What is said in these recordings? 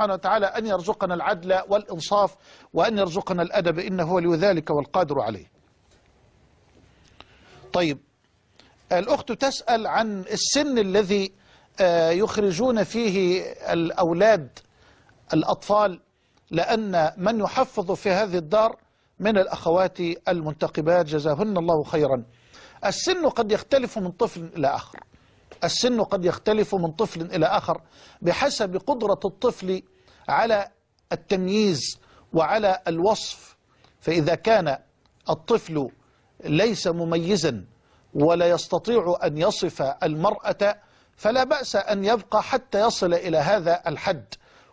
سبحانه وتعالى أن يرزقنا العدل والإنصاف وأن يرزقنا الأدب إنه هو لذلك والقادر عليه. طيب الأخت تسأل عن السن الذي آه، يخرجون فيه الأولاد الأطفال لأن من يحفظ في هذه الدار من الأخوات المنتقبات جزاهن الله خيرا. السن قد يختلف من طفل إلى آخر. السن قد يختلف من طفل إلى آخر بحسب قدرة الطفل على التمييز وعلى الوصف فإذا كان الطفل ليس مميزا ولا يستطيع أن يصف المرأة فلا بأس أن يبقى حتى يصل إلى هذا الحد.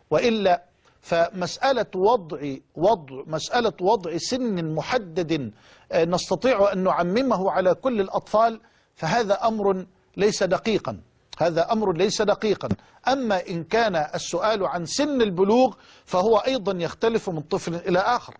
وإلا فمسألة وضع وضع مسألة وضع سن محدد آه، نستطيع أن نعممه على كل الأطفال فهذا أمر ليس دقيقا. هذا أمر ليس دقيقا. أما إن كان السؤال عن سن البلوغ فهو أيضا يختلف من طفل إلى آخر.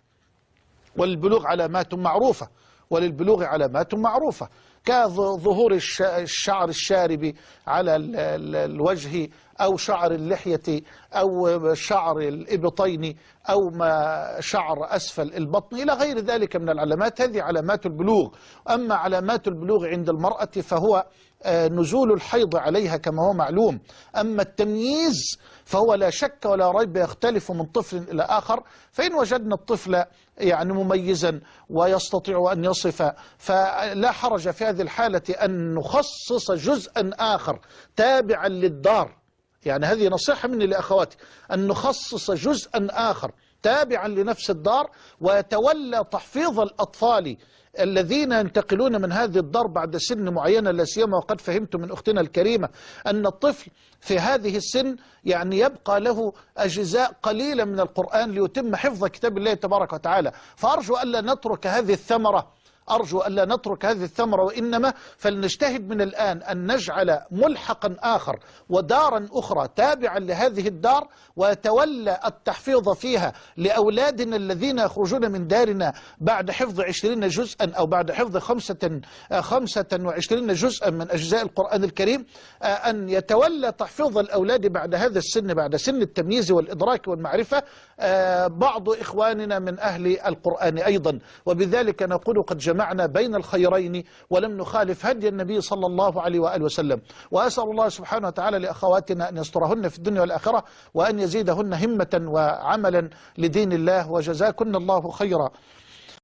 وللبلوغ علامات معروفة وللبلوغ علامات معروفة. كظهور الش- الشعر الشارب على ال- ال- الوجه أو شعر اللحية أو شعر الإبطين أو ما شعر أسفل البطن إلى غير ذلك من العلامات. هذه علامات البلوغ. أما علامات البلوغ عند المرأة فهو آه، نزول الحيض عليها كما هو معلوم. أما التمييز فهو لا شك ولا ريب يختلف من طفل إلى آخر. فإن وجدنا الطفل يعني مميزا ويستطيع أن يصف فلا حرج في هذه الحالة أن نخصص جزءا آخر تابعا للدار. يعني هذه نصيحة مني لأخواتي. أن نخصص جزءا آخر تابعا لنفس الدار ويتولى تحفيظ الأطفال الذين ينتقلون من هذه الدار بعد سن معينة لا سيما وقد فهمت من أختنا الكريمة أن الطفل في هذه السن يعني يبقى له أجزاء قليلة من القرآن ليتم حفظ كتاب الله تبارك وتعالى. فأرجو ألا نترك هذه الثمرة أرجو ألا نترك هذه الثمرة وإنما فلنجتهد من الآن أن نجعل ملحقا آخر ودارا أخرى تابعا لهذه الدار ويتولى التحفيظ فيها لأولادنا الذين يخرجون من دارنا بعد حفظ عشرين جزءا أو بعد حفظ خمسة, خمسة وعشرين جزءا من أجزاء القرآن الكريم آه، أن يتولى تحفيظ الأولاد بعد هذا السن بعد سن التمييز والإدراك والمعرفة آه، بعض إخواننا من أهل القرآن أيضا. وبذلك نقول قد جمعنا بين الخيرين ولم نخالف هدي النبي صلى الله عليه وآله وسلم. وأسأل الله سبحانه وتعالى لأخواتنا أن يسترهن في الدنيا والآخرة وأن يزيدهن همة وعملا لدين الله وجزاكن الله خيرا.